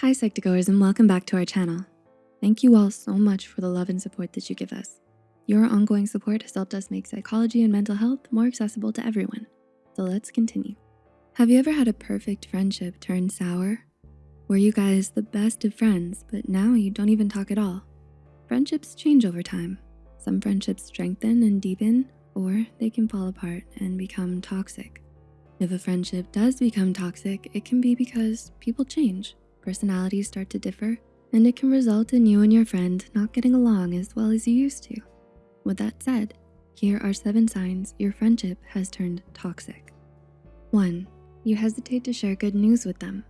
Hi Psych2Goers and welcome back to our channel. Thank you all so much for the love and support that you give us. Your ongoing support has helped us make psychology and mental health more accessible to everyone. So let's continue. Have you ever had a perfect friendship turn sour? Were you guys the best of friends, but now you don't even talk at all? Friendships change over time. Some friendships strengthen and deepen, or they can fall apart and become toxic. If a friendship does become toxic, it can be because people change, personalities start to differ, and it can result in you and your friend not getting along as well as you used to. With that said, here are seven signs your friendship has turned toxic. One, you hesitate to share good news with them.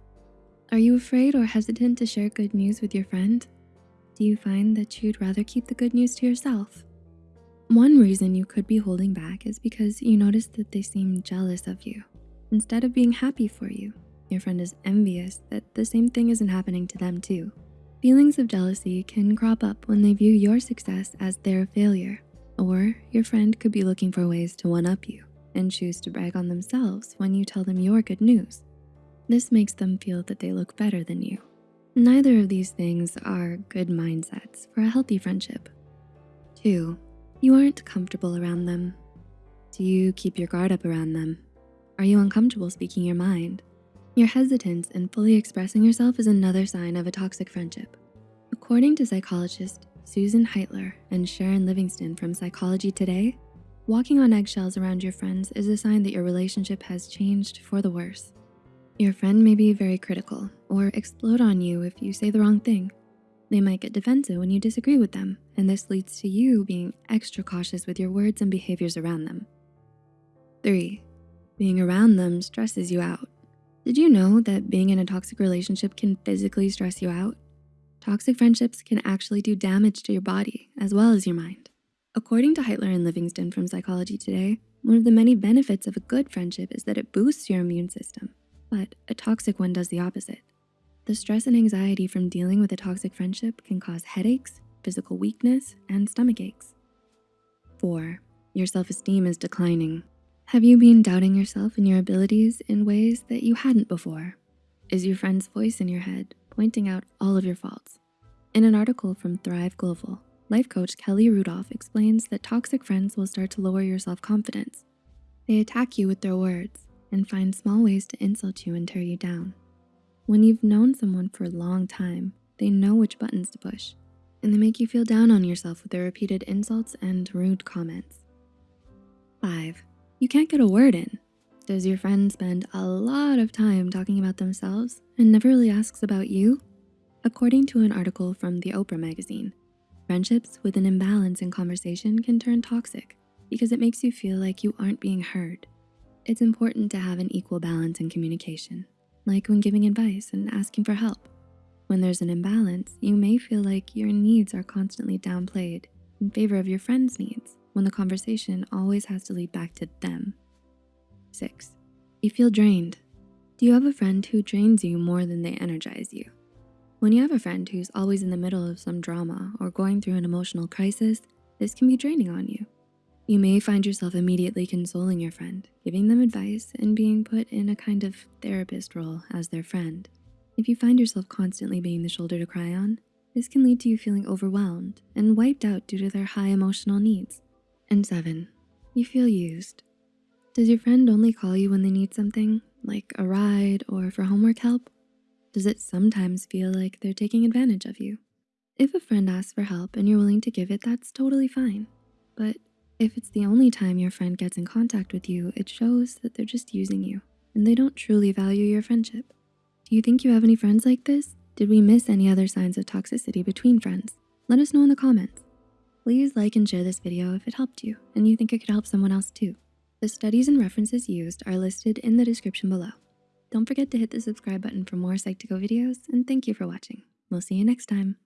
Are you afraid or hesitant to share good news with your friend? Do you find that you'd rather keep the good news to yourself? One reason you could be holding back is because you notice that they seem jealous of you instead of being happy for you. Your friend is envious that the same thing isn't happening to them too. Feelings of jealousy can crop up when they view your success as their failure, or your friend could be looking for ways to one-up you and choose to brag on themselves when you tell them your good news. This makes them feel that they look better than you. Neither of these things are good mindsets for a healthy friendship. Two, you aren't comfortable around them. Do you keep your guard up around them? Are you uncomfortable speaking your mind? Your hesitance in fully expressing yourself is another sign of a toxic friendship. According to psychologist Susan Heitler and Sharon Livingston from Psychology Today, walking on eggshells around your friends is a sign that your relationship has changed for the worse. Your friend may be very critical or explode on you if you say the wrong thing. They might get defensive when you disagree with them, and this leads to you being extra cautious with your words and behaviors around them. Three, being around them stresses you out. Did you know that being in a toxic relationship can physically stress you out? Toxic friendships can actually do damage to your body as well as your mind. According to Heitler and Livingston from Psychology Today, one of the many benefits of a good friendship is that it boosts your immune system, but a toxic one does the opposite. The stress and anxiety from dealing with a toxic friendship can cause headaches, physical weakness, and stomach aches. Four, your self-esteem is declining. Have you been doubting yourself and your abilities in ways that you hadn't before? Is your friend's voice in your head pointing out all of your faults? In an article from Thrive Global, life coach Kelly Rudolph explains that toxic friends will start to lower your self-confidence. They attack you with their words and find small ways to insult you and tear you down. When you've known someone for a long time, they know which buttons to push, and they make you feel down on yourself with their repeated insults and rude comments. Five, you can't get a word in. Does your friend spend a lot of time talking about themselves and never really asks about you? According to an article from the Oprah magazine, friendships with an imbalance in conversation can turn toxic because it makes you feel like you aren't being heard. It's important to have an equal balance in communication, like when giving advice and asking for help. When there's an imbalance, you may feel like your needs are constantly downplayed in favor of your friend's needs when the conversation always has to lead back to them. Six, you feel drained. Do you have a friend who drains you more than they energize you? When you have a friend who's always in the middle of some drama or going through an emotional crisis, this can be draining on you. You may find yourself immediately consoling your friend, giving them advice and being put in a kind of therapist role as their friend. If you find yourself constantly being the shoulder to cry on, this can lead to you feeling overwhelmed and wiped out due to their high emotional needs. And seven, you feel used. Does your friend only call you when they need something, like a ride or for homework help? Does it sometimes feel like they're taking advantage of you? If a friend asks for help and you're willing to give it, that's totally fine. But if it's the only time your friend gets in contact with you, it shows that they're just using you and they don't truly value your friendship. Do you think you have any friends like this? Did we miss any other signs of toxicity between friends? Let us know in the comments. Please like and share this video if it helped you and you think it could help someone else too. The studies and references used are listed in the description below. Don't forget to hit the subscribe button for more Psych2Go videos and thank you for watching. We'll see you next time.